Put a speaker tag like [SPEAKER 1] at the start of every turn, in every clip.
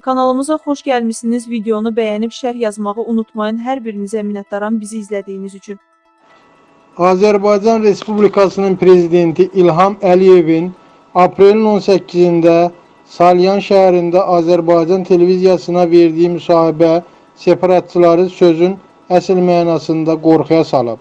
[SPEAKER 1] Kanalımıza xoş gəlmisiniz. Videonu bəyənib şərh yazmağı unutmayın. Hər birinizə minnətdaram bizi izlədiyiniz üçün.
[SPEAKER 2] Azərbaycan Respublikasının prezidenti İlham Əliyevin aprelin 18-də Salyan şəhərində Azərbaycan televiziyasına verdiyi müsahibə separatçıları sözün əsl mənasında qorxuya salıb.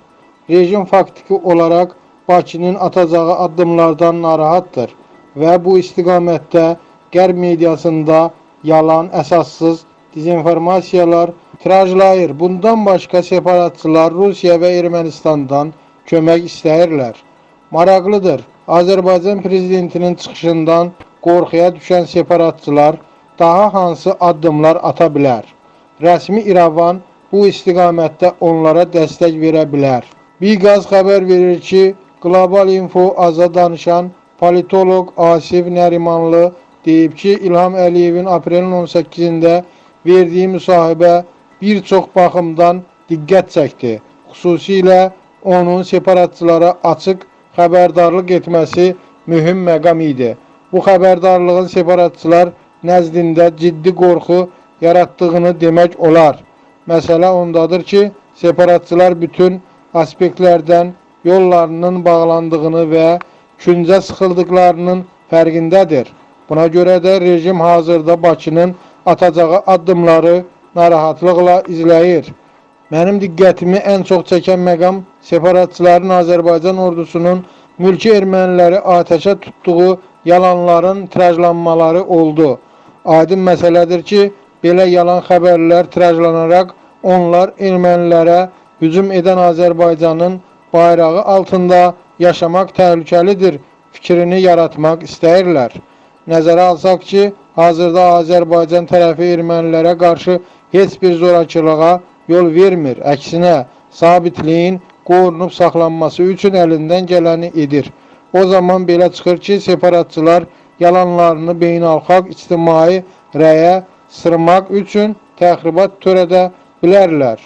[SPEAKER 2] Rejim faktiki olaraq Bakının atacağı addımlardan narahatdır və bu istiqamətdə Qərb mediasında yalan, əsassız dezinformasiyalar tirajlayır. Bundan başqa separatçılar Rusiya və Ermənistandan kömək istəyirlər. Maraqlıdır. Azərbaycan prezidentinin çıxışından qorxuya düşən separatçılar daha hansı addımlar ata bilər? Rəsmi İrəvan bu istiqamətdə onlara dəstək verə bilər. Biqaz xəbər verir ki, Qlobal Info aza danışan politoloq Asif Nərimanlı deyib ki, İlham Əliyevin aprelin 18-də verdiyi müsahibə bir çox baxımdan diqqət çəkdi. Xüsusilə onun separatçılara açıq xəbərdarlıq etməsi mühüm məqam idi. Bu xəbərdarlığın separatçılar nəzdində ciddi qorxu yaratdığını demək olar. Məsələ ondadır ki, separatçılar bütün aspektlərdən yollarının bağlandığını və küncə sıxıldıqlarının fərqindədir. Buna görə də rejim hazırda Bakının atacağı addımları narahatlıqla izləyir. Mənim diqqətimi ən çox çəkən məqam separatçıların Azərbaycan ordusunun mülki erməniləri atəşə tutduğu yalanların tirajlanmaları oldu. Aydın məsələdir ki, belə yalan xəbərlər tirajlanaraq onlar ermənilərə hücum edən Azərbaycanın bayrağı altında yaşamaq təhlükəlidir fikrini yaratmaq istəyirlər. Nəzərə alsaq ki, hazırda Azərbaycan tərəfi ermənilərə qarşı heç bir zorakılığa yol vermir. Əksinə, sabitliyin qorunub saxlanması üçün əlindən gələni edir. O zaman belə çıxır ki, separatçılar yalanlarını beynəlxalq ictimai rəyə sırmaq üçün təxribat törədə bilərlər.